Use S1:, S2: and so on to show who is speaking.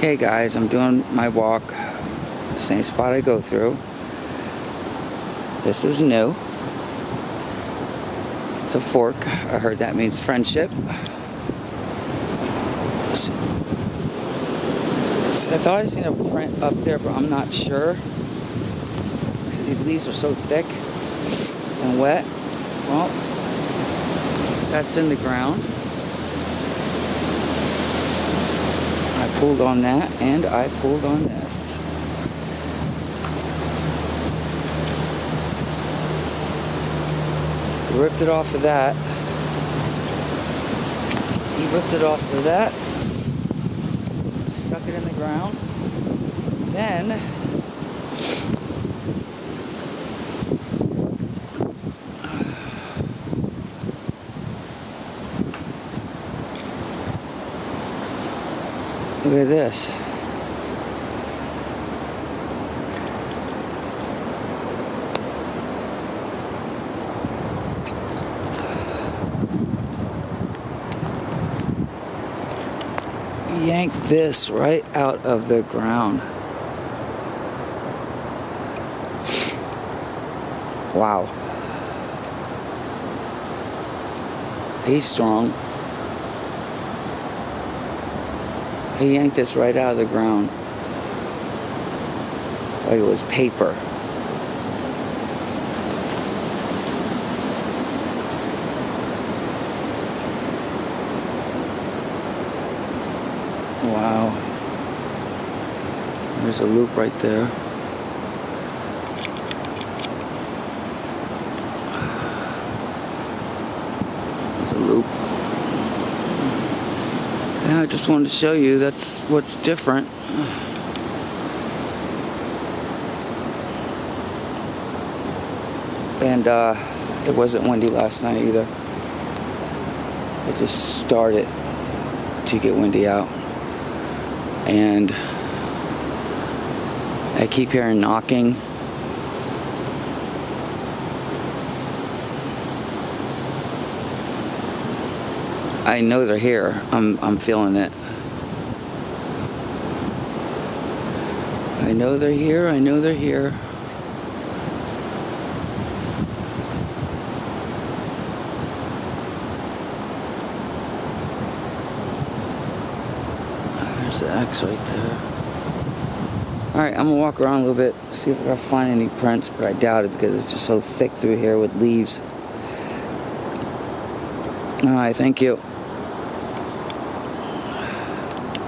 S1: Okay guys, I'm doing my walk, same spot I go through. This is new. It's a fork. I heard that means friendship. I thought I seen a print up there, but I'm not sure. These leaves are so thick and wet. Well, that's in the ground. Pulled on that and I pulled on this. Ripped it off of that. He ripped it off of that. Stuck it in the ground. Then Look at this. Yank this right out of the ground. Wow. He's strong. He yanked this right out of the ground. Like it was paper. Wow. There's a loop right there. There's a loop. Yeah, I just wanted to show you that's what's different. And uh, it wasn't windy last night either. It just started to get windy out. And I keep hearing knocking. I know they're here. I'm I'm feeling it. I know they're here. I know they're here. There's the X right there. Alright, I'm gonna walk around a little bit, see if I can find any prints, but I doubt it because it's just so thick through here with leaves. Alright, thank you.